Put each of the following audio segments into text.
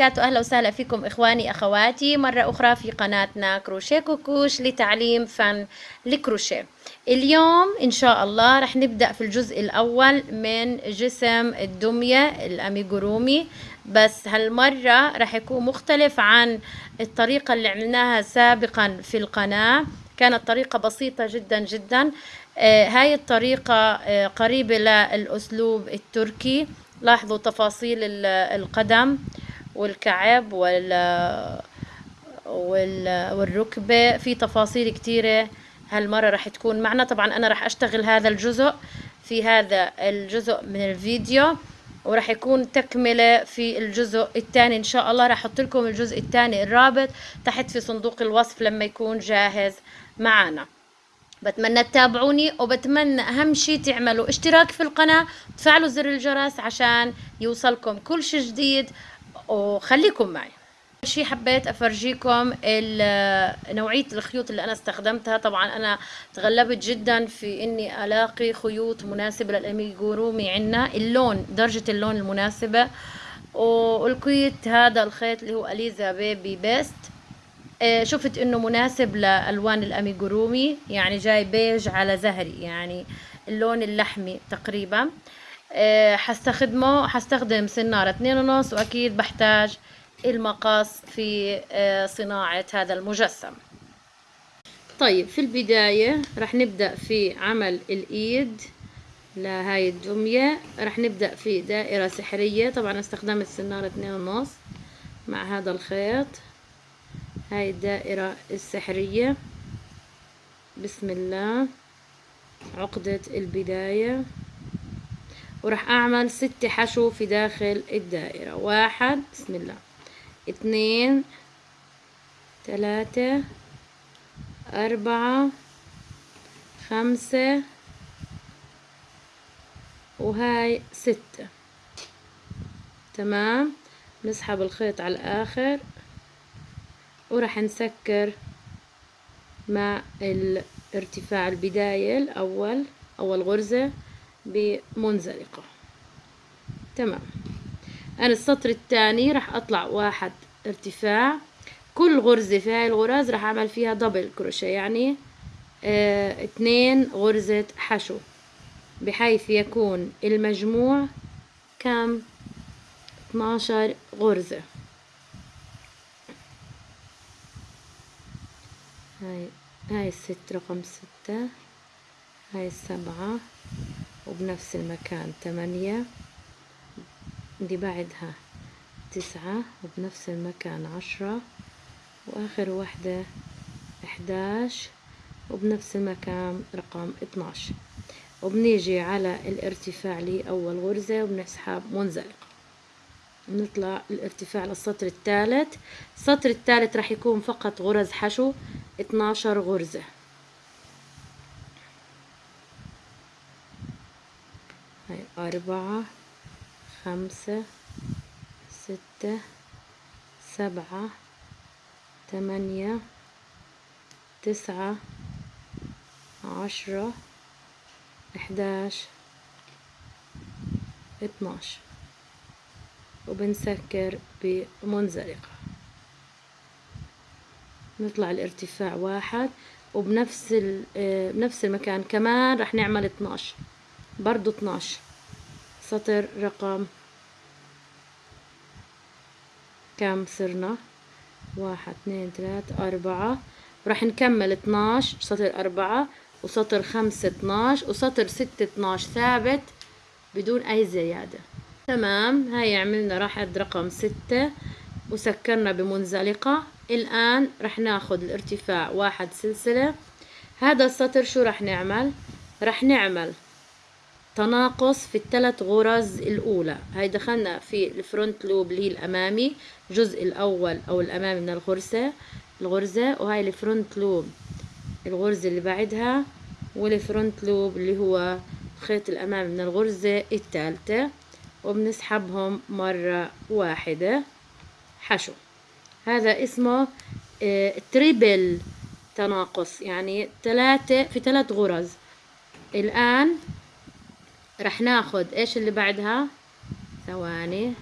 وبركاته. أهلا وسهلا فيكم إخواني أخواتي. مرة أخرى في قناتنا كروشيه كوكوش لتعليم فن الكروشيه اليوم إن شاء الله رح نبدأ في الجزء الأول من جسم الدمية الأميجورومي. بس هالمرة رح يكون مختلف عن الطريقة اللي عملناها سابقا في القناة. كانت طريقة بسيطة جدا جدا. آه هاي الطريقة آه قريبة للأسلوب التركي. لاحظوا تفاصيل القدم. والكعب وال والركبة. في تفاصيل كتيرة هالمرة رح تكون معنا. طبعا أنا رح أشتغل هذا الجزء في هذا الجزء من الفيديو ورح يكون تكملة في الجزء الثاني إن شاء الله. رح أحط لكم الجزء الثاني الرابط تحت في صندوق الوصف لما يكون جاهز معنا. بتمنى تتابعوني وبتمنى أهم شيء تعملوا اشتراك في القناة وتفعلوا زر الجرس عشان يوصلكم كل شيء جديد. وخليكم معي. شيء حبيت أفرجيكم نوعية الخيوط اللي أنا استخدمتها. طبعا أنا تغلبت جدا في إني ألاقي خيوط مناسبة للاميجورومي عنا. اللون درجة اللون المناسبة. ولقيت هذا الخيط اللي هو Alize Baby Best. شفت إنه مناسب لألوان الاميجورومي يعني جاي بيج على زهري يعني اللون اللحمي تقريبا. حستخدمه حستخدم سنارة اتنين ونص وأكيد بحتاج المقص في صناعة هذا المجسم. طيب في البداية رح نبدأ في عمل الإيد لهاي الدمية. رح نبدأ في دائرة سحرية. طبعا استخدمت سنارة اتنين ونص مع هذا الخيط. هاي الدائرة السحرية. بسم الله. عقدة البداية. وراح أعمل ست حشو في داخل الدائرة. واحد بسم الله. اثنين ثلاثة أربعة خمسة وهاي ستة. تمام؟ نسحب الخيط على الآخر. وراح نسكر مع ارتفاع البداية الأول أول غرزة. بمنزلقة. تمام. أنا السطر الثاني راح أطلع واحد ارتفاع. كل غرزة في هاي الغرز راح أعمل فيها دبل كروشيه يعني آه اتنين غرزة حشو بحيث يكون المجموع كم؟ 12 غرزة. هاي هاي الست رقم ستة هاي السبعة. وبنفس المكان. تمانية دي بعدها تسعة وبنفس المكان عشرة وآخر واحدة إحداش وبنفس المكان رقم اتناش وبنيجي على الارتفاع لي أول غرزة وبنسحب منزلقة نطلع الارتفاع للسطر الثالث. السطر الثالث راح يكون فقط غرز حشو 12 غرزة هاي أربعة خمسة ستة سبعة ثمانية تسعة عشرة إحداش اتناش. وبنسكر بمنزلقة نطلع الارتفاع واحد وبنفس بنفس المكان كمان رح نعمل 12 برضو 12 سطر رقم كم صرنا؟ واحد اثنين ثلاثة أربعة. راح نكمل 12 سطر أربعة وسطر خمسة 12 وسطر ستة 12 ثابت بدون أي زيادة. تمام هاي عملنا راحت رقم ستة وسكرنا بمنزلقة. الآن رح ناخد الارتفاع واحد سلسلة. هذا السطر شو رح نعمل؟ رح نعمل تناقص في الثلاث غرز الأولى. هاي دخلنا في الفرونت لوب اللي هي الأمامي الجزء الأول أو الأمامي من الغرزة الغرزة وهاي ال front loop الغرزة اللي بعدها وال front loop اللي هو الخيط الأمامي من الغرزة الثالثة وبنسحبهم مرة واحدة. حشو. هذا اسمه triple تناقص يعني ثلاثة في ثلاث غرز. الآن رح ناخد إيش اللي بعدها؟ ثواني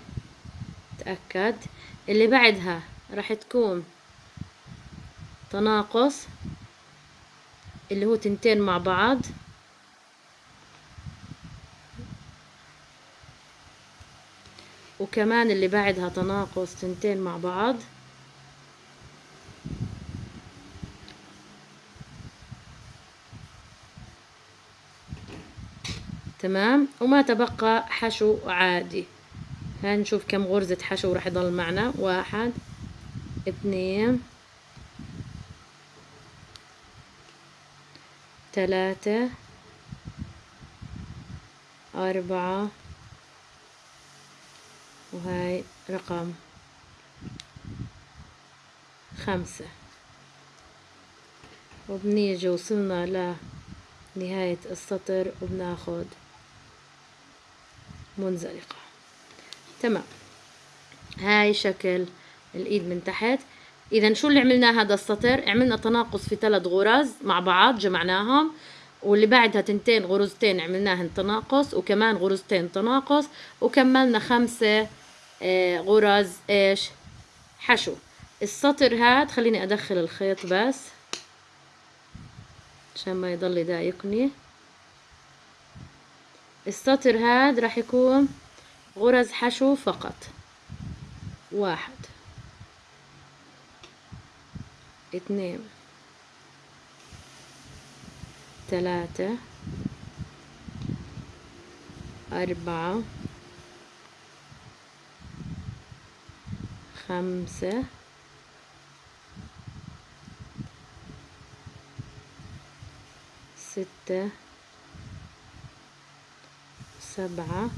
نتأكد اللي بعدها راح تكون تناقص اللي هو تنتين مع بعض. وكمان اللي بعدها تناقص تنتين مع بعض. تمام. وما تبقى حشو عادي. هاي نشوف كم غرزة حشو راح يضل معنا. واحد اثنين ثلاثة أربعة وهاي رقم خمسة. وبنيجي وصلنا لنهاية السطر وبناخد منزلقة. تمام. هاي شكل الإيد من تحت. اذا شو اللي عملناه هذا السطر؟ عملنا تناقص في ثلاث غرز مع بعض جمعناهم. واللي بعدها تنتين غرزتين عملناهن تناقص وكمان غرزتين تناقص وكملنا خمسة آه غرز إيش؟ حشو. السطر هاد خليني أدخل الخيط بس عشان ما يضل يضايقني. السطر هاد راح يكون غرز حشو فقط. واحد. اثنين. ثلاثة. أربعة. خمسة. ستة. سبعة.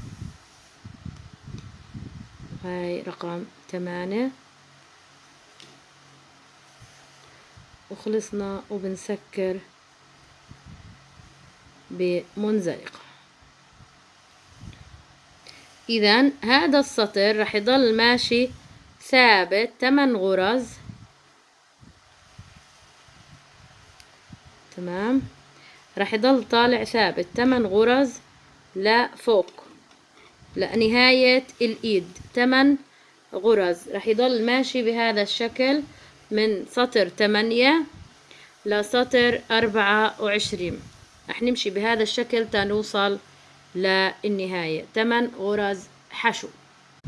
هاي رقم ثمانية. وخلصنا وبنسكر بمنزلقة إذا هذا السطر راح يضل ماشي ثابت 8 غرز. تمام؟ راح يضل طالع ثابت 8 غرز. لفوق لنهاية الإيد. 8 غرز. راح يضل ماشي بهذا الشكل من سطر 8 لسطر 24 رح نمشي بهذا الشكل تنوصل للنهاية. 8 غرز حشو.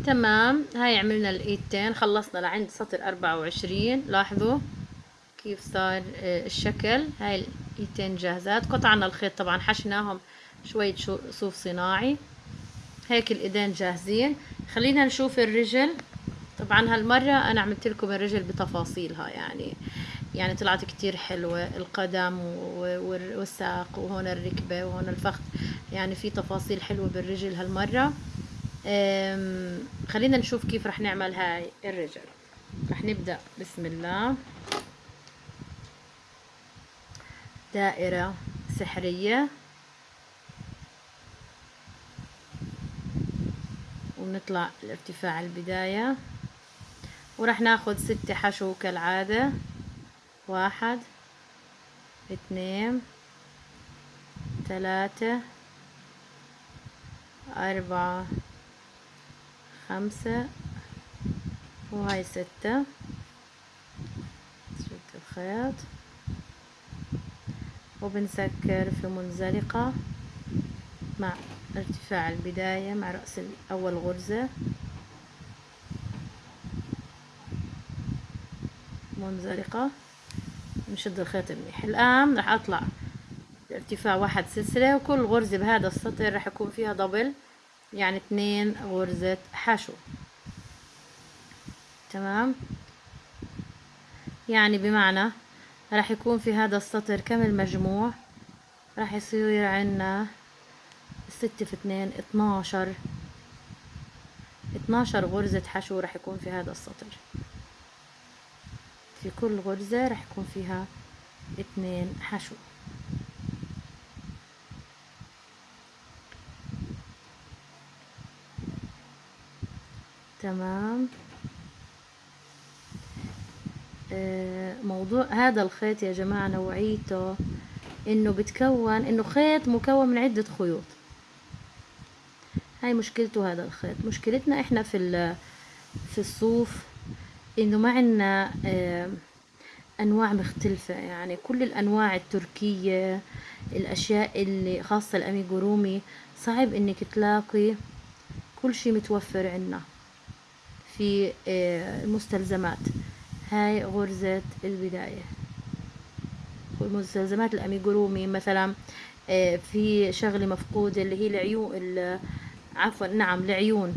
تمام. هاي عملنا الإيدتين. خلصنا لعند سطر 24 لاحظوا كيف صار آه، الشكل. هاي الإيدتين جاهزات. قطعنا الخيط طبعا. حشناهم شوية صوف صناعي. هيك الإيدين جاهزين. خلينا نشوف الرجل. طبعا هالمرة أنا عملت لكم الرجل بتفاصيلها يعني يعني طلعت كتير حلوة. القدم والساق وهون الركبة وهون الفخذ. يعني في تفاصيل حلوة بالرجل هالمرة. خلينا نشوف كيف رح نعمل هاي الرجل. رح نبدأ. بسم الله. دائرة سحرية. ونطلع الارتفاع البداية. ورح ناخد ستة حشو كالعادة. واحد اثنين ثلاثة أربعة خمسة وهاي ستة. شد الخيط وبنسكر في منزلقة مع ارتفاع البداية مع رأس أول غرزة. منزلقة نشد الخيط منيح الآن راح أطلع ارتفاع واحد سلسلة وكل غرزة بهذا السطر راح يكون فيها دبل يعني اثنين غرزة حشو تمام؟ يعني بمعنى راح يكون في هذا السطر كم المجموع؟ راح يصير عنا ستة في اثنين اتناشر. اتناشر غرزة حشو راح يكون في هذا السطر. في كل غرزة راح يكون فيها اثنين حشو. تمام. آه، موضوع هذا الخيط يا جماعة نوعيته إنه بتكون إنه خيط مكون من عدة خيوط. هاي مشكلته هذا الخيط. مشكلتنا إحنا في في الصوف إنه ما عنا آه، أنواع مختلفة. يعني كل الأنواع التركية الأشياء اللي خاصة الاميجورومي صعب إنك تلاقي كل شي متوفر عنا في آه، المستلزمات. هاي غرزة البداية. مستلزمات الاميجورومي مثلا آه، في شغلة مفقودة اللي هي العيون عفوا نعم العيون.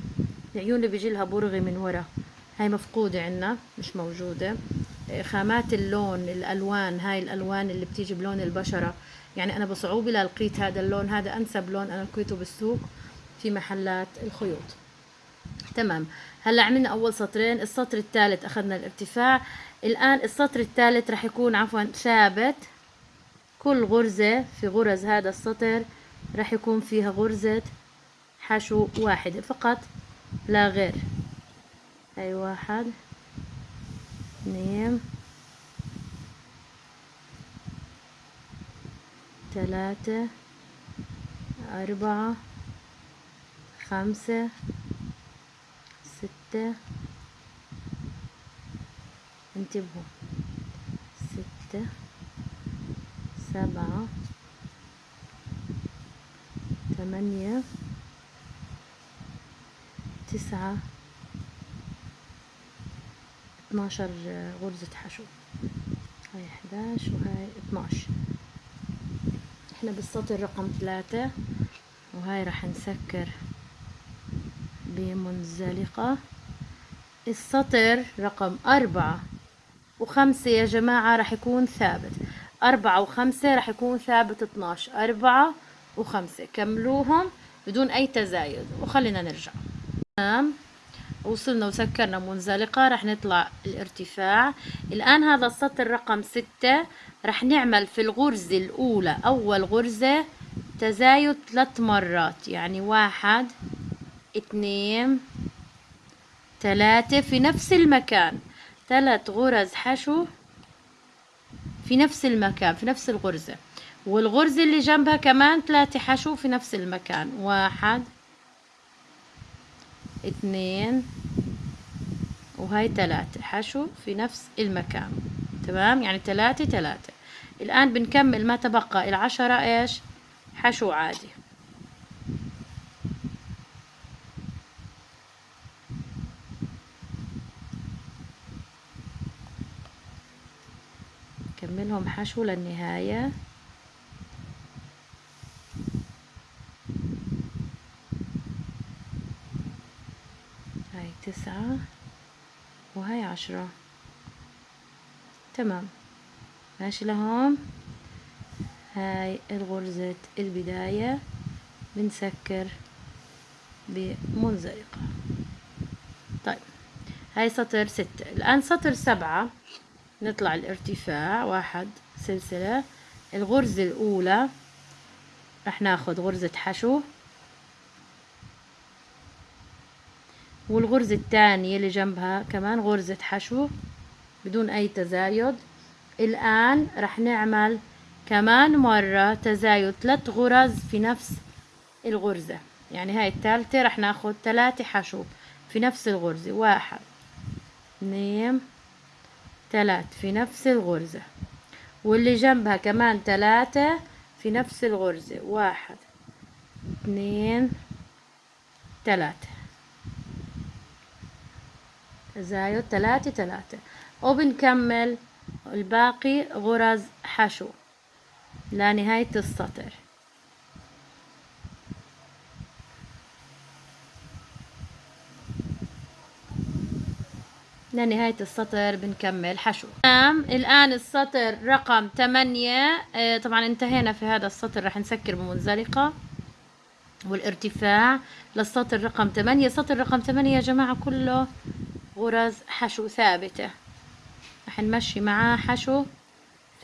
العيون اللي بيجي لها برغي من ورا. هاي مفقودة عنا مش موجودة. آه، خامات اللون الألوان هاي الألوان اللي بتيجي بلون البشرة. يعني أنا بصعوبة لقيت هذا اللون. هذا أنسب لون أنا لقيته بالسوق في محلات الخيوط. تمام. هلأ عملنا أول سطرين. السطر الثالث أخذنا الارتفاع. الآن السطر الثالث راح يكون عفوا ثابت. كل غرزة في غرز هذا السطر راح يكون فيها غرزة حشو واحدة فقط لا غير. هاي واحد. اثنين. ثلاثة. أربعة. خمسة. ستة. انتبهوا. ستة. سبعة. ثمانية. تسعة. اتناشر غرزة حشو. هاي إحداش وهاي اتناش. إحنا بالسطر رقم ثلاثة وهاي راح نسكر بمنزلقة. السطر رقم أربعة وخمسة يا جماعة راح يكون ثابت. أربعة وخمسة راح يكون ثابت اتناش. أربعة وخمسة. كملوهم بدون أي تزايد. وخلينا نرجع. تمام. وصلنا وسكرنا منزلقة راح نطلع الارتفاع. الآن هذا السطر رقم ستة. راح نعمل في الغرزة الأولى أول غرزة تزايد ثلاث مرات يعني واحد اثنين ثلاثة في نفس المكان. ثلاث غرز حشو في نفس المكان في نفس الغرزة. والغرزة اللي جنبها كمان ثلاثة حشو في نفس المكان. واحد اثنين وهاي ثلاثة حشو في نفس المكان تمام؟ يعني ثلاثة ثلاثة. الآن بنكمل ما تبقى العشرة إيش؟ حشو عادي. كملهم حشو للنهاية هاي تسعة وهاي عشرة. تمام. ماشي لهون. هاي الغرزة البداية. بنسكر بمنزلقة طيب هاي سطر ستة. الآن سطر سبعة. نطلع الارتفاع. واحد سلسلة. الغرزة الأولى. رح ناخد غرزة حشو. والغرزة الثانية اللي جنبها كمان غرزة حشو بدون أي تزايد. الآن رح نعمل كمان مرة تزايد ثلاث غرز في نفس الغرزة. يعني هاي الثالثة رح ناخد ثلاثة حشو في نفس الغرزة. واحد اثنين ثلاث في نفس الغرزة. واللي جنبها كمان ثلاثة في نفس الغرزة. واحد اثنين ثلاثة. تزايد ثلاثة ثلاثة. وبنكمل الباقي غرز حشو. لنهاية السطر. لنهاية السطر بنكمل حشو. تمام الآن السطر رقم ثمانية. آه طبعا انتهينا في هذا السطر راح نسكر بمنزلقة والارتفاع للسطر رقم ثمانية. سطر رقم ثمانية يا جماعة كله غرز حشو ثابتة. راح نمشي معاه حشو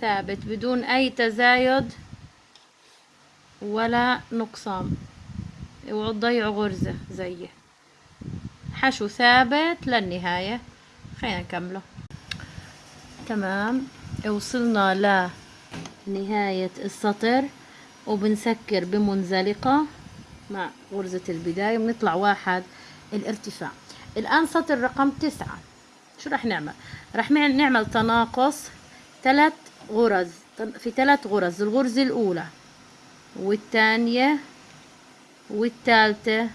ثابت بدون أي تزايد ولا نقصان. اوعوا تضيعوا غرزة زيه. حشو ثابت للنهاية. خلينا نكمله. تمام. وصلنا لنهاية السطر وبنسكر بمنزلقة مع غرزة البداية. بنطلع واحد الارتفاع. الآن سطر رقم تسعة. شو رح نعمل؟ رح نعمل تناقص ثلاث غرز في ثلاث غرز الغرزة الأولى والثانية والثالثة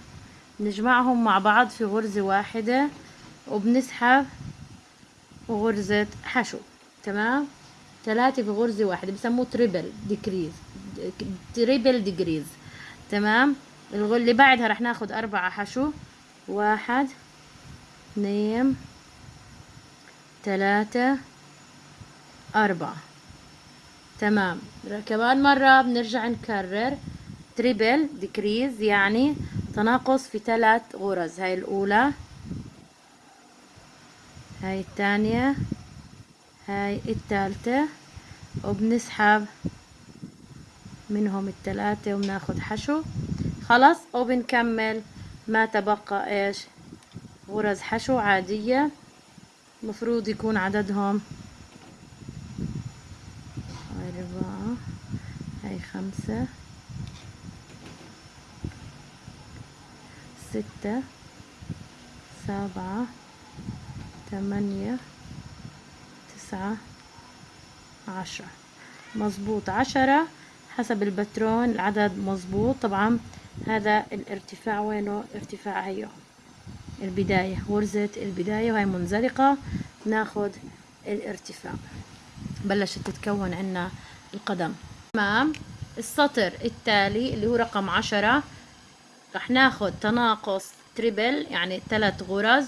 نجمعهم مع بعض في غرزة واحدة وبنسحب غرزة حشو تمام؟ ثلاثة في غرزة واحدة بسموه triple decrease triple decrease تمام؟ اللي بعدها رح ناخد أربعة حشو واحد اثنين ثلاثة أربعة. تمام. كمان مرة بنرجع نكرر. triple decrease يعني تناقص في ثلاث غرز. هاي الأولى هاي الثانية هاي الثالثة وبنسحب منهم الثلاثة وبناخد حشو. خلاص وبنكمل ما تبقى إيش؟ غرز حشو عادية. مفروض يكون عددهم أربعة هاي خمسة ستة سبعة ثمانية تسعة عشرة. مظبوط. عشرة حسب البترون العدد مظبوط. طبعا هذا الارتفاع وينه؟ ارتفاع هيو. البداية. غرزة البداية وهي منزلقة. ناخد الارتفاع. بلشت تتكون عنا القدم. تمام. السطر التالي اللي هو رقم عشرة. رح ناخد تناقص triple يعني ثلاث غرز.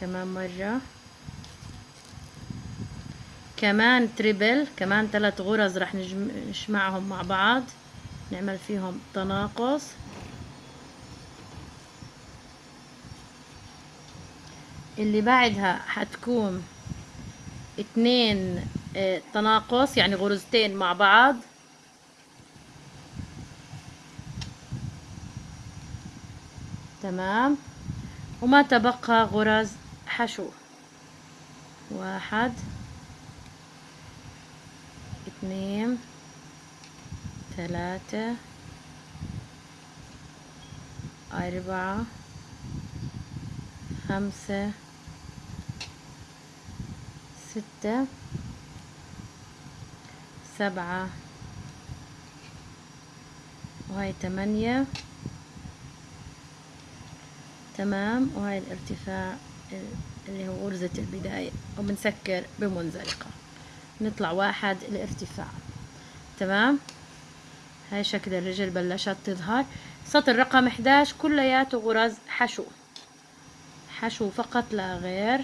كمان مرة. كمان triple كمان ثلاث غرز رح نجمعهم مع بعض. نعمل فيهم تناقص. اللي بعدها حتكون اتنين آه تناقص يعني غرزتين مع بعض. تمام. وما تبقى غرز حشو. واحد اثنين. ثلاثة. أربعة. خمسة. ستة. سبعة. وهاي تمانية. تمام. وهاي الارتفاع اللي هو غرزة البداية وبنسكر بمنزلقة. نطلع واحد الارتفاع تمام؟ هاي شكل الرجل بلشت تظهر. سطر رقم 11 كلياته غرز حشو. حشو فقط لا غير.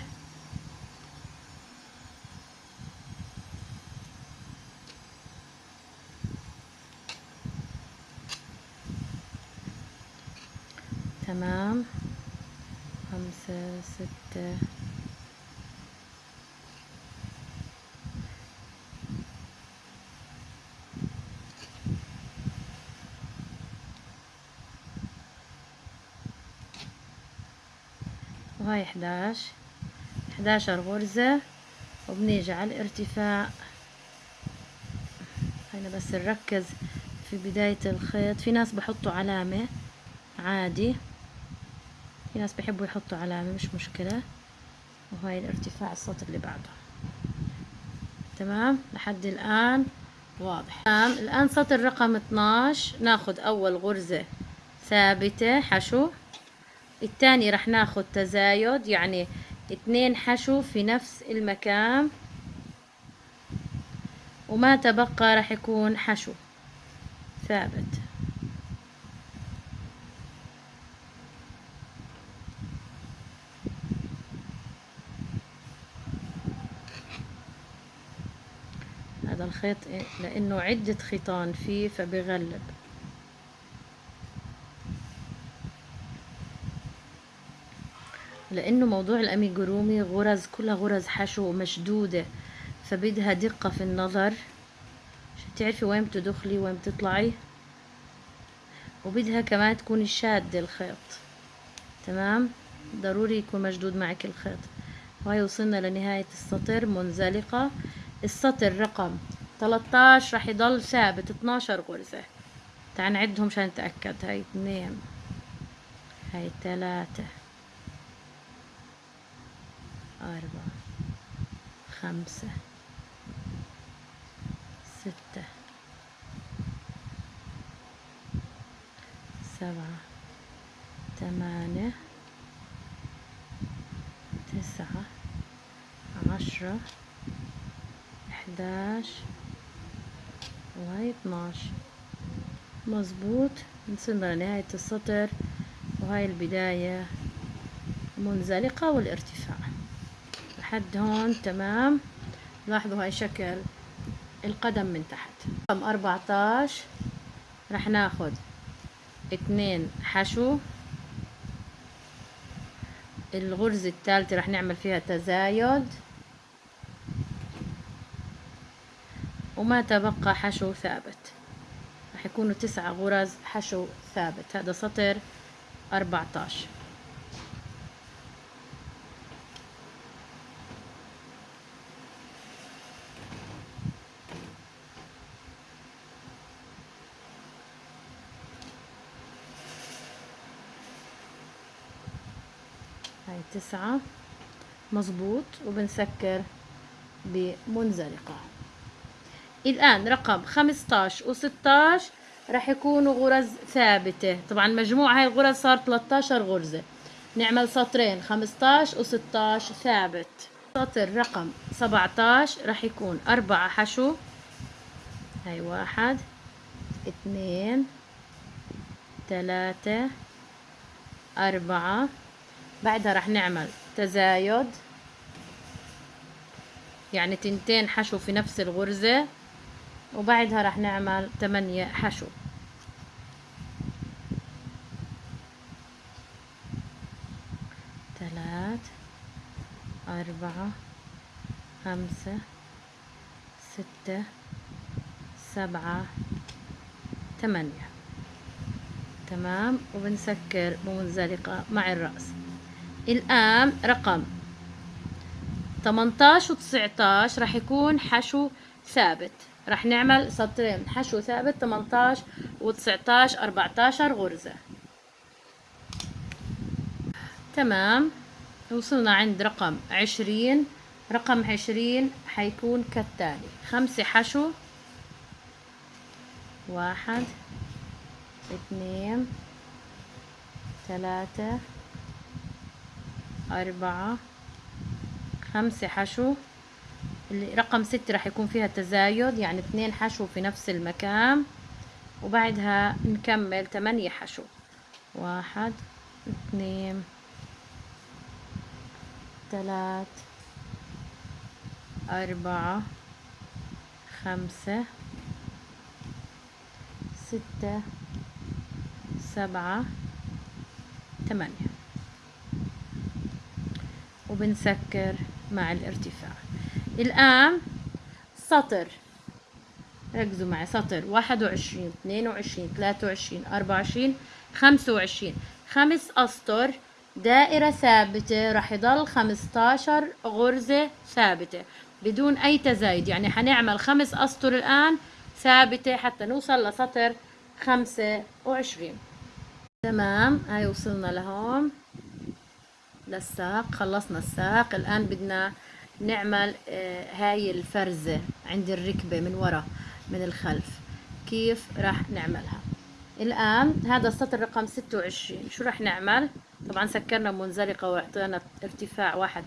تمام. خمسة ستة. وهاي 11 11 غرزة. وبنيجي على الارتفاع. هنا بس نركز في بداية الخيط. في ناس بحطوا علامة عادي. في ناس بيحبوا يحطوا علامة مش مشكلة. وهاي الارتفاع السطر اللي بعده. تمام؟ لحد الآن واضح. تمام؟ الآن سطر رقم 12 ناخد أول غرزة ثابتة. حشو. الثاني رح ناخد تزايد يعني اتنين حشو في نفس المكان. وما تبقى رح يكون حشو ثابت. هذا الخيط لأنه عدة خيطان فيه فبغلب. لأنه موضوع الأميجورومي غرز كلها غرز حشو مشدودة فبدها دقة في النظر. عشان تعرفي وين بتدخلي وين بتطلعي؟ وبدها كمان تكوني شادة الخيط. تمام؟ ضروري يكون مشدود معك الخيط. وهي وصلنا لنهاية السطر منزلقة. السطر رقم 13 راح يضل ثابت 12 غرزة. تعال نعدهم عشان نتأكد. هاي اثنين. هاي ثلاثة. أربعة خمسة ستة سبعة ثمانية تسعة عشرة إحداش وهي مظبوط. وصلنا لنهاية السطر. وهاي البداية. منزلقة والارتفاع. لحد هون تمام؟ لاحظوا هاي شكل القدم من تحت. رقم 14 رح ناخد اتنين حشو. الغرزة الثالثة رح نعمل فيها تزايد. وما تبقى حشو ثابت. رح يكونوا تسعة غرز حشو ثابت. هذا سطر 14 هاي تسعة. مظبوط. وبنسكر بمنزلقة. الآن رقم خمستاش وستاش راح يكونوا غرز ثابتة. طبعا مجموع هاي الغرز صار 13 غرزة. نعمل سطرين 15 و16 ثابت. سطر رقم 17 راح يكون أربعة حشو. هاي واحد اثنين ثلاثة أربعة بعدها راح نعمل تزايد. يعني تنتين حشو في نفس الغرزة وبعدها راح نعمل تمانية حشو. ثلاث أربعة خمسة ستة سبعة ثمانية تمام؟ وبنسكر بمنزلقة مع الرأس. الآن رقم 18 و 19 راح يكون حشو ثابت. راح نعمل سطرين حشو ثابت 18 و 19 14 غرزة. تمام. وصلنا عند رقم 20 رقم 20 حيكون كالتالي. خمسة حشو واحد اثنين ثلاثة أربعة خمسة حشو. رقم ستة راح يكون فيها تزايد يعني اثنين حشو في نفس المكان. وبعدها نكمل ثمانية حشو. واحد اثنين ثلاث أربعة خمسة ستة سبعة ثمانية. وبنسكر مع الارتفاع. الآن سطر. ركزوا معي. سطر. واحد وعشرين اثنين وعشرين ثلاثة وعشرين أربعة وعشرين خمسة وعشرين. خمس أسطر. دائرة ثابتة. راح يضل خمستاشر غرزة ثابتة. بدون أي تزايد. يعني حنعمل خمس أسطر الآن ثابتة حتى نوصل لسطر خمسة وعشرين. تمام. هاي وصلنا لهون. للساق خلصنا الساق. الآن بدنا نعمل آه، هاي الفرزة عند الركبة من ورا من الخلف. كيف راح نعملها؟ الآن هذا السطر رقم ستة وعشرين. شو راح نعمل؟ طبعا سكرنا منزلقة وأعطينا ارتفاع واحد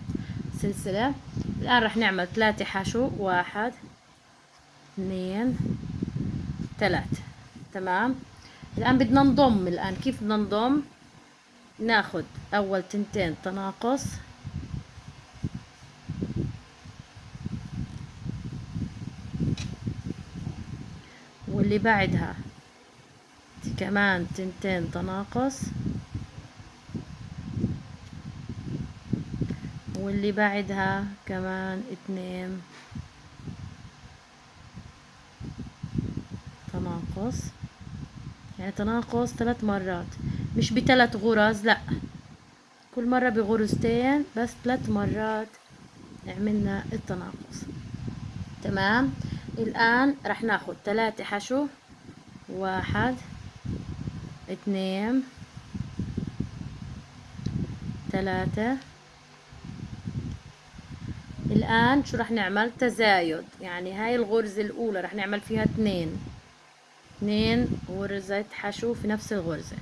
سلسلة. الآن راح نعمل ثلاثة حشو. واحد اثنين ثلاثة. تمام؟ الآن بدنا نضم. الآن كيف بدنا نضم؟ ناخد أول تنتين تناقص. واللي بعدها كمان تنتين تناقص. واللي بعدها كمان اتنين تناقص. يعني تناقص ثلاث مرات. مش بثلاث غرز لا. كل مرة بغرزتين بس ثلاث مرات عملنا التناقص. تمام؟ الآن رح ناخد ثلاثة حشو واحد اثنين ثلاثة الآن شو رح نعمل؟ تزايد. يعني هاي الغرزة الأولى رح نعمل فيها اثنين. اثنين غرزة حشو في نفس الغرزة.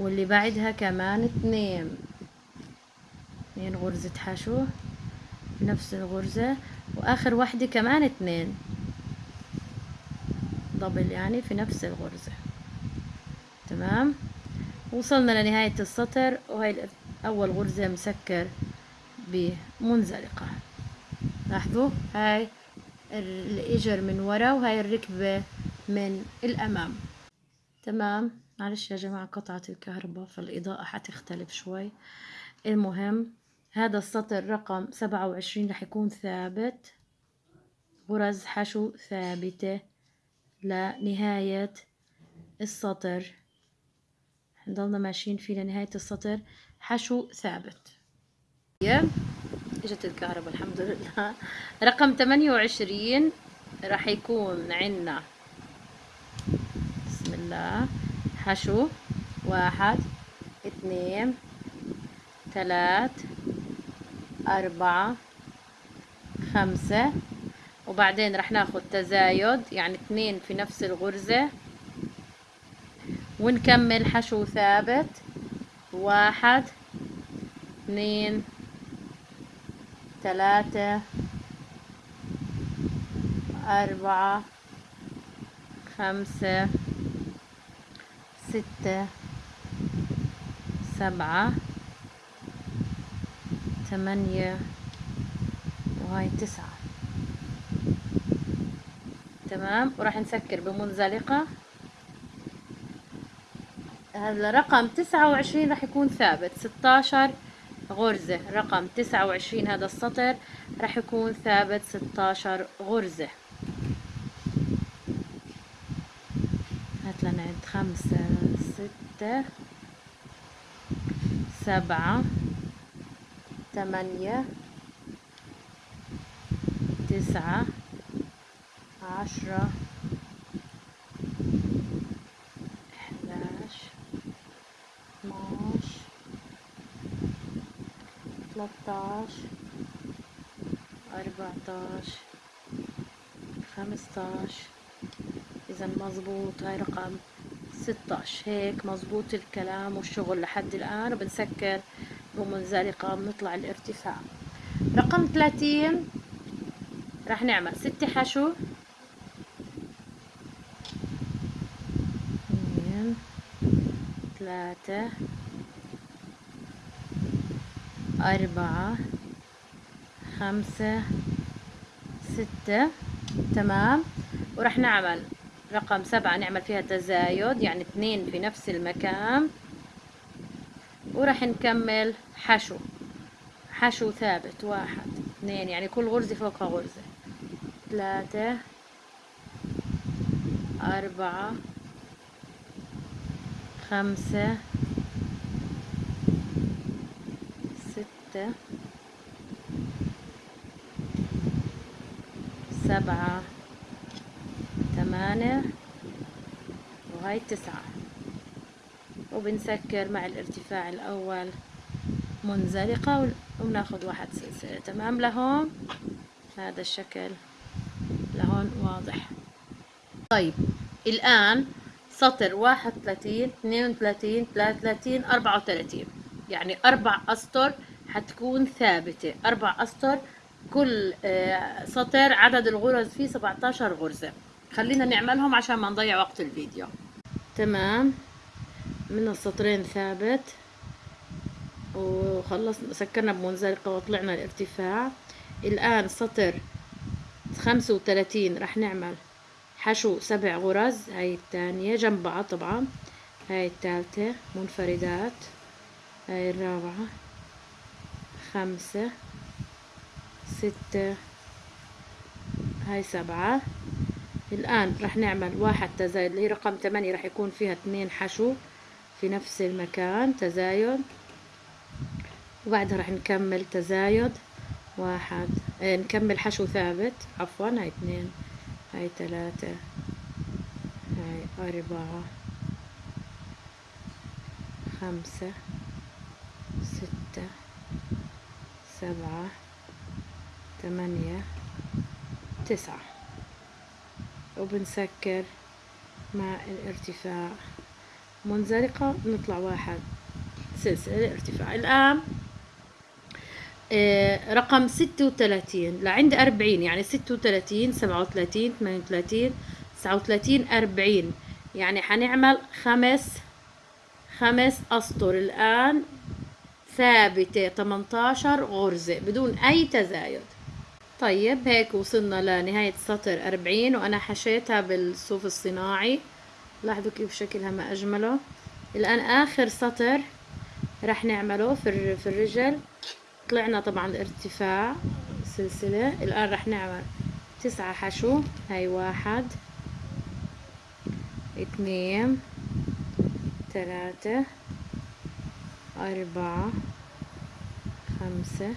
واللي بعدها كمان اثنين. اثنين غرزة حشو في نفس الغرزة. وآخر واحدة كمان اثنين. دبل يعني في نفس الغرزة. تمام؟ وصلنا لنهاية السطر. وهي أول غرزة مسكر بمنزلقة. لاحظوا؟ هاي الإجر من ورا وهاي الركبة من الأمام. تمام؟ معلش يا جماعة قطعت الكهرباء فالإضاءة حتختلف شوي. المهم هذا السطر رقم سبعة وعشرين رح يكون ثابت. غرز حشو ثابتة لنهاية السطر. نضلنا ماشيين فيه لنهاية السطر. حشو ثابت. إجت الكهرباء الحمد لله. رقم 28 راح يكون عندنا. بسم الله. حشو. واحد اثنين ثلاث أربعة خمسة. وبعدين رح ناخد تزايد يعني اثنين في نفس الغرزة. ونكمل حشو ثابت. واحد اثنين ثلاثة أربعة خمسة. ستة سبعة ثمانية وهاي تسعة. تمام؟ وراح نسكر بمنزلقة. هذا رقم تسعة وعشرين راح يكون ثابت. ستاشر غرزة. رقم تسعة وعشرين هذا السطر راح يكون ثابت. ستاشر غرزة. خمسة ستة سبعة ثمانية تسعة عشرة إحداش اثناش ثلاثتاش أربعتاش خمستاش. إذا مزبوط هاي رقم. ستاش هيك مزبوط الكلام والشغل لحد الآن. وبنسكر بمنزلقة بنطلع الارتفاع. رقم ثلاثين. راح نعمل. ست حشو. ثلاثة. أربعة. خمسة. ستة. تمام. وراح نعمل. رقم سبعة نعمل فيها تزايد يعني اثنين في نفس المكان. وراح نكمل حشو. حشو ثابت واحد اثنين يعني كل غرزة فوقها غرزة. ثلاثة أربعة خمسة ستة سبعة ثمانية وهاي تسعة وبنسكر مع الارتفاع الأول منزلقة وبناخد واحد سلسلة تمام. لهون هذا الشكل. لهون واضح. طيب الآن سطر واحد وثلاثين اثنين وثلاثين ثلاثة وثلاثين أربعة وثلاثين. يعني أربع أسطر حتكون ثابتة. أربع أسطر كل آه، سطر عدد الغرز فيه 17 غرزة. خلينا نعملهم عشان ما نضيع وقت الفيديو. تمام. من السطرين ثابت. وخلصنا سكرنا بمنزلقة وطلعنا الارتفاع. الآن سطر خمسة وثلاثين رح نعمل حشو سبع غرز هاي الثانية جنب بعض طبعا. هاي الثالثة منفردات. هاي الرابعة خمسة ستة هاي سبعة. الآن رح نعمل واحد تزايد اللي هي رقم ثمانية رح يكون فيها اثنين حشو في نفس المكان تزايد. وبعدها رح نكمل تزايد واحد آه نكمل حشو ثابت. عفوا هاي اثنين هاي ثلاثة هاي أربعة خمسة ستة سبعة ثمانية تسعة. وبنسكر مع الارتفاع. منزلقة نطلع واحد. سلسلة الارتفاع الآن آه، رقم ستة وثلاثين. لعند أربعين. يعني ستة وثلاثين سبعة وثلاثين ثمانية وثلاثين تسعة وثلاثين أربعين. يعني حنعمل خمس خمس أسطر. الآن ثابتة 18 غرزة بدون أي تزايد. طيب هيك وصلنا لنهاية سطر 40 وأنا حشيتها بالصوف الصناعي. لاحظوا كيف شكلها ما أجمله. الآن آخر سطر رح نعمله في في الرجل. طلعنا طبعا ارتفاع سلسلة. الآن رح نعمل تسعة حشو. هاي واحد اثنين ثلاثة أربعة خمسة.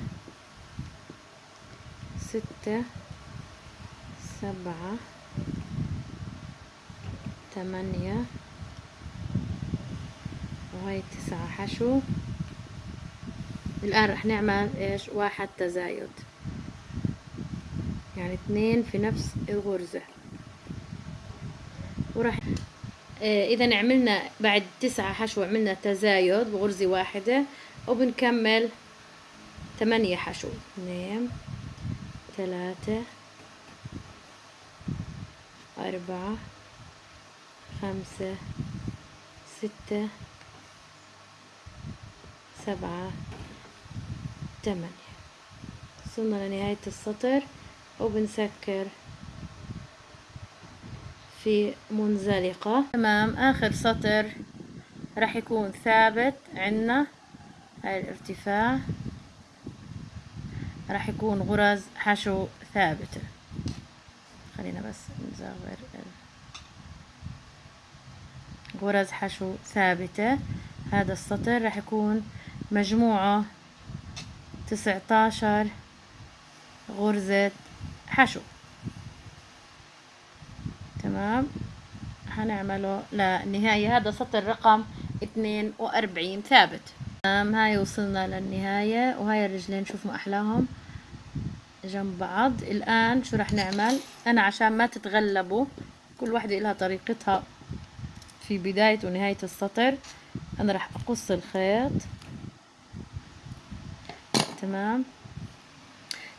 ستة سبعة ثمانية وهي تسعة. حشو؟ الآن رح نعمل إيش؟ واحد تزايد. يعني اثنين في نفس الغرزة. وراح آه، إذا عملنا بعد تسعة حشو عملنا تزايد بغرزة واحدة وبنكمل ثمانية حشو. اثنين ثلاثة أربعة خمسة ستة سبعة ثمانية وصلنا لنهاية السطر وبنسكر في منزلقة. تمام آخر سطر راح يكون ثابت عنا هاي الارتفاع. راح يكون غرز حشو ثابتة خلينا بس نزور غرز حشو ثابتة. هذا السطر راح يكون مجموعة تسعتاشر غرزة حشو. تمام؟ هنعمله للنهاية. هذا سطر رقم اثنين وأربعين ثابت. تمام؟ هاي وصلنا للنهاية. وهاي الرجلين شوف ما أحلاهم. جنب بعض. الآن شو رح نعمل؟ أنا عشان ما تتغلبوا كل واحدة لها طريقتها في بداية ونهاية السطر. أنا رح أقص الخيط. تمام.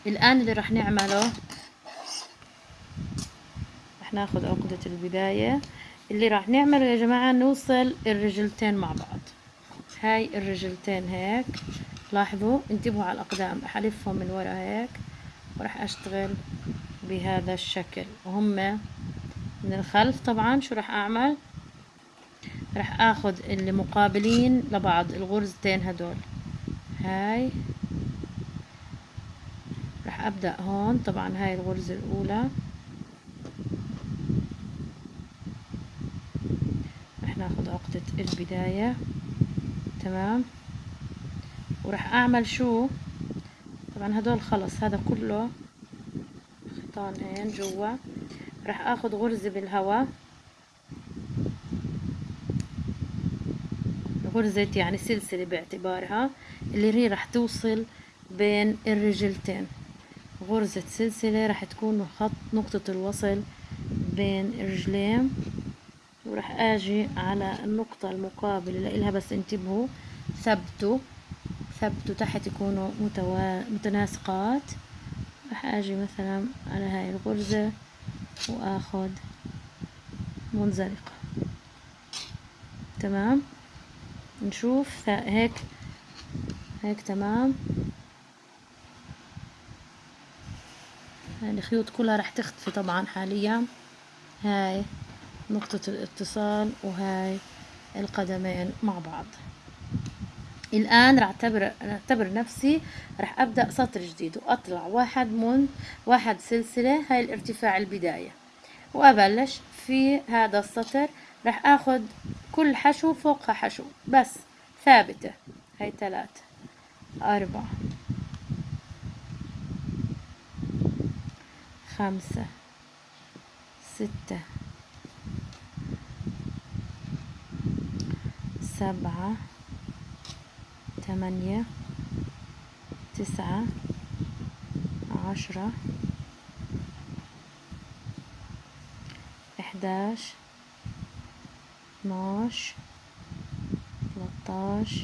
الآن اللي رح نعمله رح ناخد عقدة البداية. اللي راح نعمله يا جماعة نوصل الرجلتين مع بعض. هاي الرجلتين هيك. لاحظوا؟ انتبهوا على الأقدام أحلفهم من ورا هيك. وراح أشتغل بهذا الشكل. وهم من الخلف طبعا شو راح أعمل؟ راح أخذ اللي مقابلين لبعض الغرزتين هدول. هاي. راح أبدأ هون. طبعا هاي الغرزة الأولى. راح ناخد عقدة البداية. تمام. وراح أعمل شو؟ طبعا هدول خلص هذا كله خيطان هين جوا. راح آخذ غرزة بالهواء غرزة يعني سلسلة باعتبارها اللي هي راح توصل بين الرجلتين. غرزة سلسلة راح تكون خط نقطة الوصل بين الرجلين. وراح آجي على النقطة المقابلة لها بس انتبهوا ثبتوا. ثبتوا تحت يكونوا متوا... متناسقات. راح أجي مثلا على هاي الغرزة واخد منزلقة. تمام؟ نشوف هيك. هيك تمام. الخيوط كلها راح تختفي طبعا حاليا. هاي نقطة الاتصال وهاي القدمين مع بعض. الآن راح أعتبر أعتبر نفسي راح أبدأ سطر جديد وأطلع واحد من واحد سلسلة هاي الارتفاع البداية. وأبلش في هذا السطر راح أخذ كل حشو فوقها حشو بس ثابتة. هاي ثلاثة أربعة خمسة ستة سبعة تمانية تسعة عشرة إحداش اتناش تلاتاش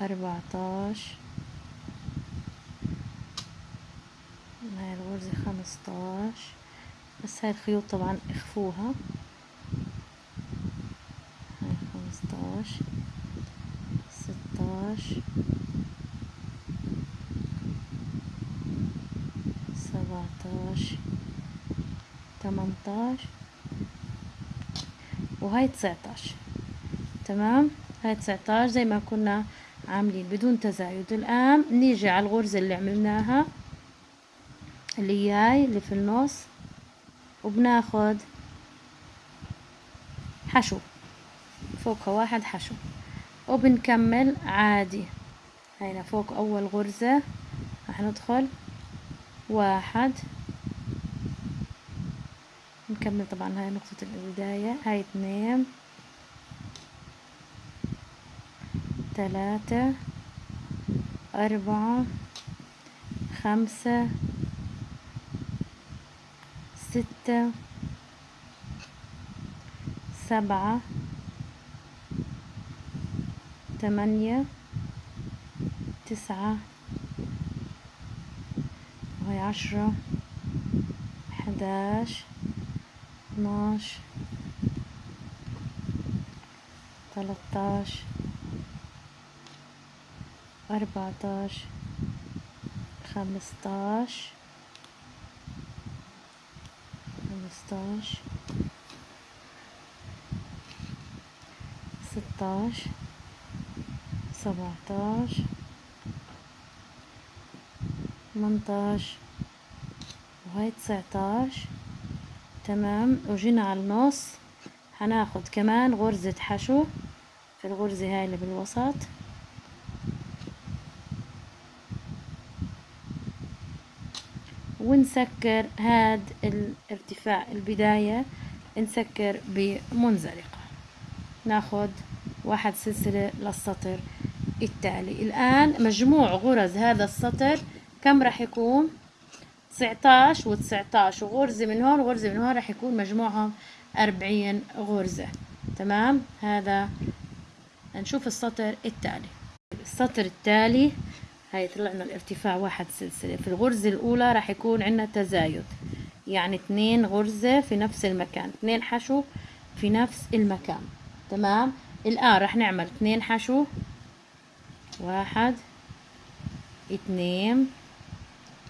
أربعتاش هاي الغرزة خمستاش. بس هاي الخيوط طبعا إخفوها هاي خمستاش ستاش سبعتاش تمنتاش وهاي تسعتاش. تمام؟ هاي تسعتاش زي ما كنا عاملين بدون تزايد. الآن نيجي على الغرزة اللي عملناها اللي هاي اللي في النص. وبناخد حشو. فوقها واحد حشو. وبنكمل عادي. هينا فوق أول غرزة. راح ندخل. واحد. نكمل طبعا هاي نقطة البداية. هاي اثنين. ثلاثة. أربعة. خمسة. ستة. سبعة. ثمانية. تسعة. وهي عشرة. حداش. اثناش تلاتاش أربعتاش. خمستاش. خمستاش. ستاش. سبعتاش. تمنتاش. وهاي تسعتاش. تمام. وجينا على النص هناخد كمان غرزة حشو في الغرزة هاي اللي بالوسط. ونسكر هاد الارتفاع البداية نسكر بمنزلقة. ناخد واحد سلسلة للسطر التالي. الآن مجموع غرز هذا السطر كم راح يكون؟ 19 و19 وغرزة من هون وغرزة من هون راح يكون مجموعهم 40 غرزة. تمام؟ هذا نشوف السطر التالي. السطر التالي هاي طلعنا الارتفاع واحد سلسلة. في الغرزة الأولى راح يكون عندنا تزايد. يعني اثنين غرزة في نفس المكان. اثنين حشو في نفس المكان. تمام؟ الآن راح نعمل اثنين حشو. واحد اثنين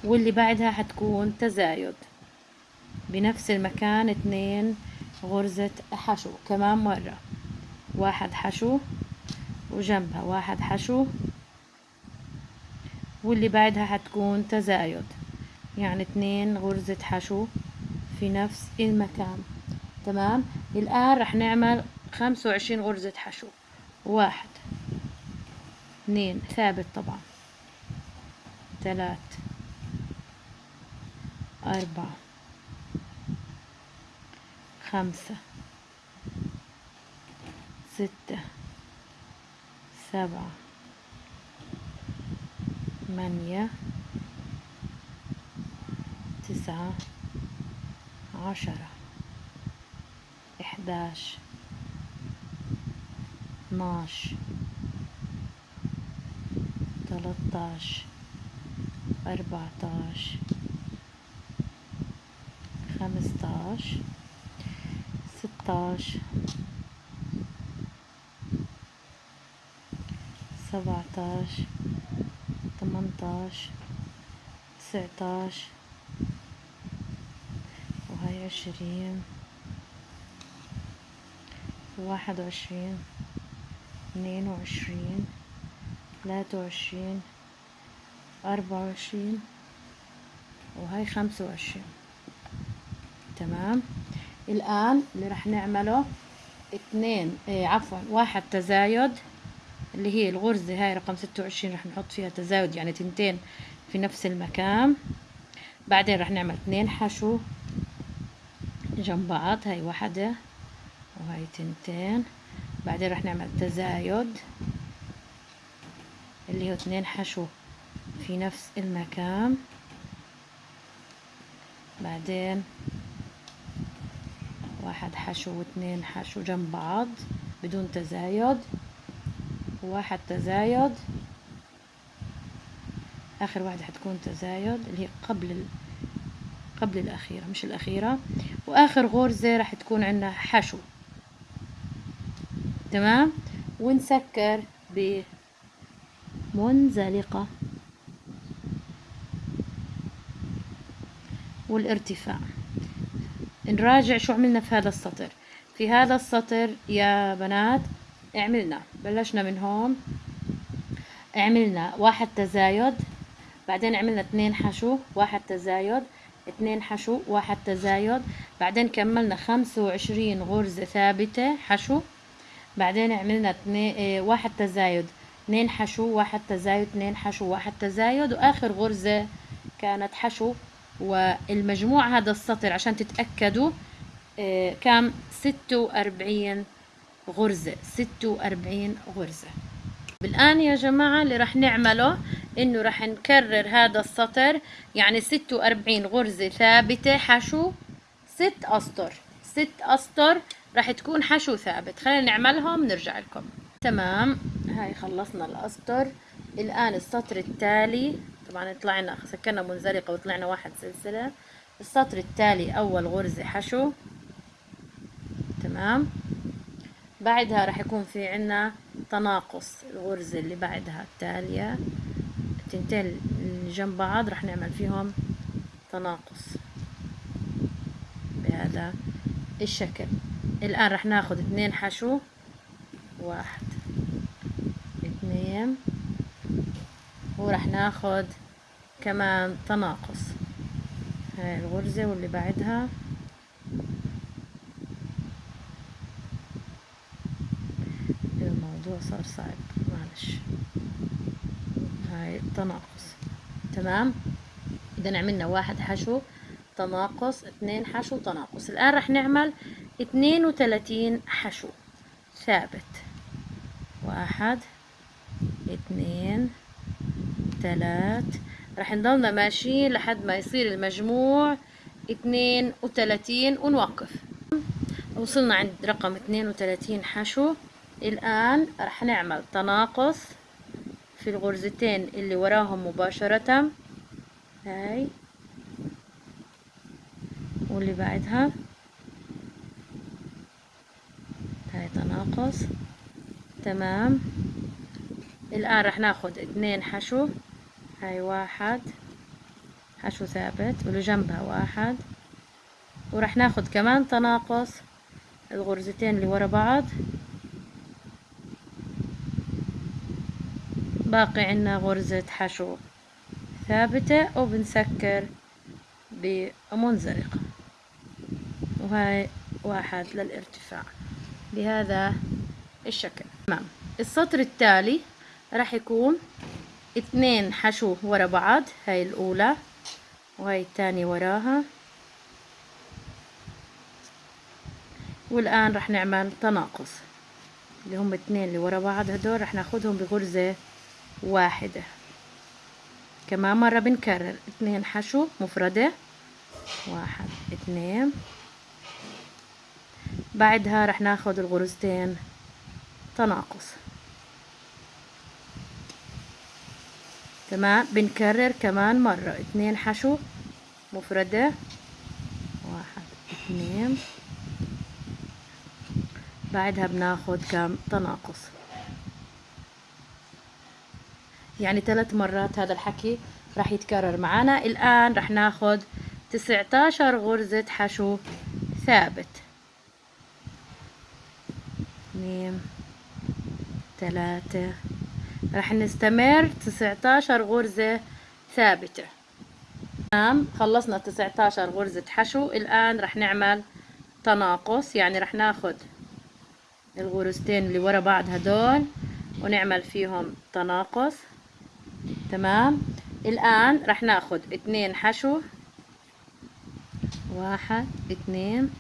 واللي بعدها حتكون تزايد. بنفس المكان اثنين غرزة حشو كمان مرة. واحد حشو وجنبها واحد حشو. واللي بعدها حتكون تزايد. يعني اثنين غرزة حشو في نفس المكان. تمام؟ الآن رح نعمل خمسة وعشرين غرزة حشو. واحد اثنين ثابت طبعا. ثلاث أربعة. خمسة. ستة. سبعة. ثمانية. تسعة. عشرة. إحداش. اثناش تلاتاش أربعتاش. خمستاش ستاش سبعتاش تمنتاش تسعتاش وهاي عشرين واحد وعشرين اثنين وعشرين ثلاثة وعشرين أربعة وعشرين وهاي خمسة وعشرين. تمام. الآن اللي راح نعمله اثنين إيه عفوا واحد تزايد اللي هي الغرزة هاي رقم ستة وعشرين رح نحط فيها تزايد يعني تنتين في نفس المكان. بعدين رح نعمل اثنين حشو جنب بعض هاي واحدة وهاي تنتين. بعدين رح نعمل تزايد اللي هو اثنين حشو في نفس المكان. بعدين واحد حشو واثنين حشو جنب بعض بدون تزايد. وواحد تزايد. آخر واحدة حتكون تزايد اللي هي قبل ال... قبل الأخيرة مش الأخيرة. وآخر غرزة راح تكون عندنا حشو. تمام؟ ونسكر بمنزلقة. والارتفاع. نراجع شو عملنا في هذا السطر. في هذا السطر يا بنات عملنا بلشنا من هون عملنا واحد تزايد بعدين عملنا اثنين حشو واحد تزايد اثنين حشو واحد تزايد بعدين كملنا خمسة وعشرين غرزة ثابتة حشو بعدين عملنا اثنين آه واحد تزايد اثنين حشو واحد تزايد اثنين حشو واحد تزايد وآخر غرزة كانت حشو. والمجموع هذا السطر عشان تتأكدوا كان ستة وأربعين غرزة ستة وأربعين غرزة. الآن يا جماعة اللي رح نعمله إنه رح نكرر هذا السطر يعني ستة وأربعين غرزة ثابتة حشو ست أسطر. ست أسطر رح تكون حشو ثابت. خلينا نعملهم نرجع لكم. تمام. هاي خلصنا الأسطر. الآن السطر التالي. طبعا طلعنا سكرنا منزلقة وطلعنا واحد سلسلة. السطر التالي أول غرزة حشو. تمام. بعدها راح يكون في عنا تناقص الغرزة اللي بعدها التالية. التنتين اللي جنب بعض راح نعمل فيهم تناقص بهذا الشكل. الآن راح ناخد اثنين حشو. واحد اثنين. وراح ناخد كمان تناقص. هاي الغرزة واللي بعدها. الموضوع صار صعب معلش. هاي تناقص. تمام؟ اذا عملنا واحد حشو تناقص اثنين حشو تناقص. الآن رح نعمل اثنين وثلاثين حشو. ثابت. واحد اثنين ثلاث رح نضلنا ماشيين لحد ما يصير المجموع اثنين وثلاثين ونوقف. وصلنا عند رقم اثنين وثلاثين حشو. الآن رح نعمل تناقص في الغرزتين اللي وراهم مباشرة. هاي. واللي بعدها. هاي تناقص. تمام. الآن رح ناخد اثنين حشو. هاي واحد. حشو ثابت واللي جنبها واحد. ورح ناخد كمان تناقص الغرزتين اللي ورا بعض. باقي عنا غرزة حشو ثابتة وبنسكر بمنزلقة وهاي واحد للارتفاع. بهذا الشكل. تمام. السطر التالي راح يكون اثنين حشو ورا بعض هاي الأولى وهاي الثانية وراها. والآن راح نعمل تناقص اللي هم اثنين اللي ورا بعض هدول راح ناخدهم بغرزة واحدة. كمان مرة بنكرر اثنين حشو مفردة واحد اثنين. بعدها رح ناخد الغرزتين تناقص. تمام بنكرر كمان مرة. اثنين حشو. مفردة. واحد اثنين. بعدها بناخد كم؟ تناقص. يعني ثلاث مرات هذا الحكي راح يتكرر معنا الآن راح ناخد تسعتاشر غرزة حشو ثابت. اثنين ثلاثة راح نستمر تسعتاشر غرزة ثابتة. تمام خلصنا تسعتاشر غرزة حشو. الآن راح نعمل تناقص يعني راح ناخد الغرزتين اللي ورا بعض هدول ونعمل فيهم تناقص. تمام؟ الآن راح ناخد اتنين حشو. واحد اتنين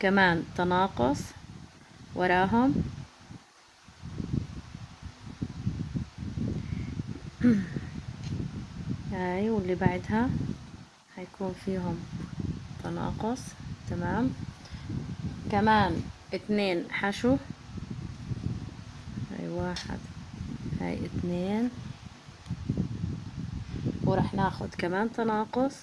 كمان تناقص وراهم. هاي واللي بعدها هيكون فيهم تناقص. تمام. كمان اتنين حشو. هاي واحد هاي اتنين ورح ناخد كمان تناقص.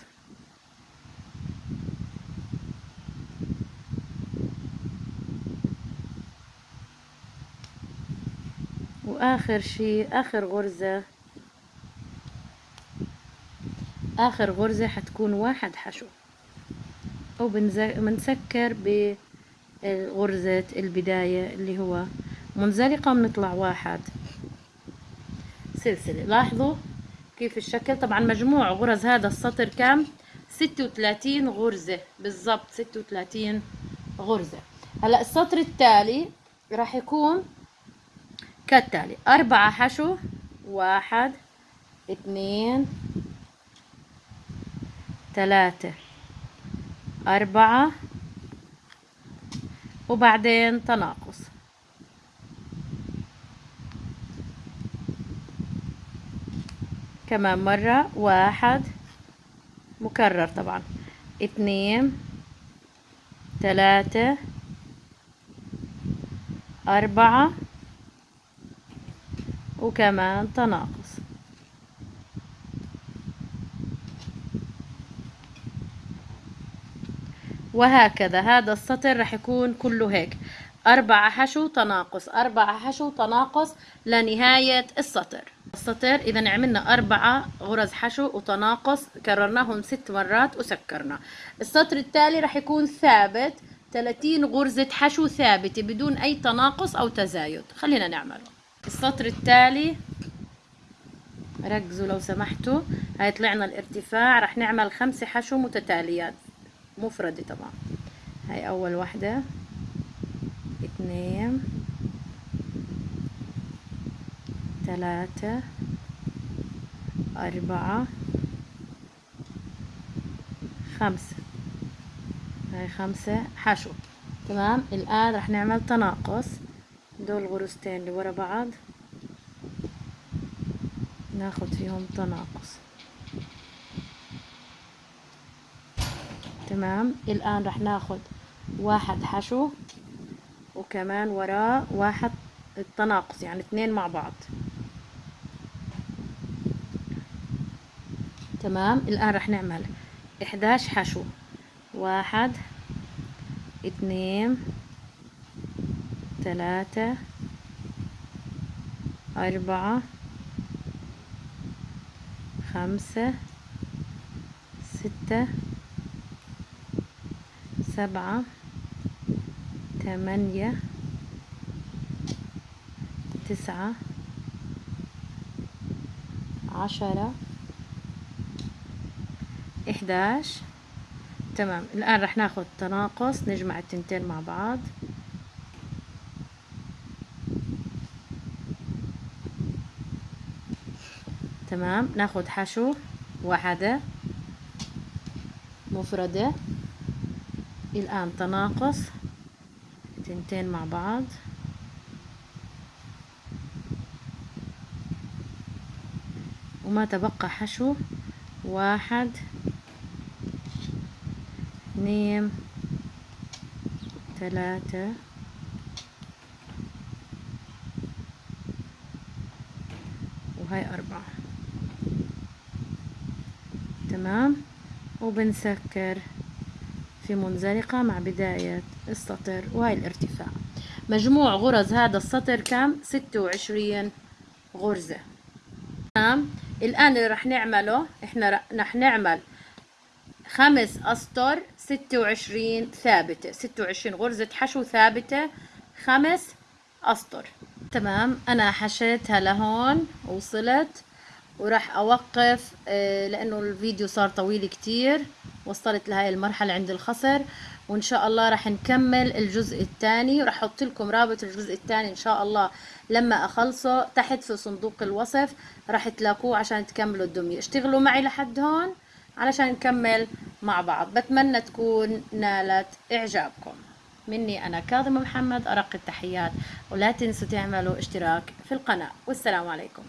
وآخر شي آخر غرزة. آخر غرزة حتكون واحد حشو. وبنسكر بغرزة البداية اللي هو منزلقة بنطلع واحد. سلسلة. لاحظوا كيف الشكل؟ طبعا مجموع غرز هذا السطر كام ستة وثلاثين غرزة. بالضبط ستة وثلاثين غرزة. هلا السطر التالي راح يكون كالتالي. أربعة حشو واحد اثنين ثلاثة أربعة وبعدين تناقص. كمان مرة واحد مكرر طبعا. اثنين ثلاثة أربعة وكمان تناقص. وهكذا. هذا السطر راح يكون كله هيك. أربعة حشو تناقص. أربعة حشو تناقص لنهاية السطر. السطر إذا عملنا أربعة غرز حشو وتناقص كررناهم ست مرات وسكرنا. السطر التالي راح يكون ثابت. 30 غرزة حشو ثابتة بدون أي تناقص أو تزايد. خلينا نعمله. السطر التالي ركزوا لو سمحتوا. هاي طلعنا الارتفاع. راح نعمل خمسة حشو متتاليات. مفردة طبعا. هاي أول واحدة. اثنين. ثلاثة. أربعة. خمسة. هاي خمسة. حشو. تمام؟ الآن رح نعمل تناقص. دول غرزتين اللي ورا بعض. ناخد فيهم تناقص. تمام. الآن رح ناخد واحد حشو وكمان وراه واحد التناقص يعني اثنين مع بعض. تمام. الآن رح نعمل إحداش حشو. واحد اثنين ثلاثة أربعة خمسة ستة سبعة ثمانية تسعة عشرة إحداش. تمام الآن رح ناخد تناقص نجمع التنتين مع بعض. تمام ناخد حشو واحدة مفردة. الآن تناقص تنتين مع بعض. وما تبقى حشو. واحد اثنين ثلاثة. وهاي أربعة. تمام. وبنسكر. في منزلقة مع بداية السطر وهاي الارتفاع. مجموع غرز هذا السطر كم؟ ستة وعشرين غرزة. تمام الآن اللي رح نعمله إحنا رح نعمل خمس أسطر ستة وعشرين ثابتة. ستة وعشرين غرزة حشو ثابتة خمس أسطر. تمام أنا حشيتها لهون وصلت وراح أوقف آه، لأنه الفيديو صار طويل كتير. وصلت لهاي المرحلة عند الخصر وإن شاء الله راح نكمل الجزء الثاني وراح أحط لكم رابط الجزء الثاني إن شاء الله لما أخلصه تحت في صندوق الوصف راح تلاقوه عشان تكملوا الدمية. اشتغلوا معي لحد هون علشان نكمل مع بعض. بتمنى تكون نالت إعجابكم. مني أنا كاظمة محمد أرق التحيات ولا تنسوا تعملوا اشتراك في القناة. والسلام عليكم.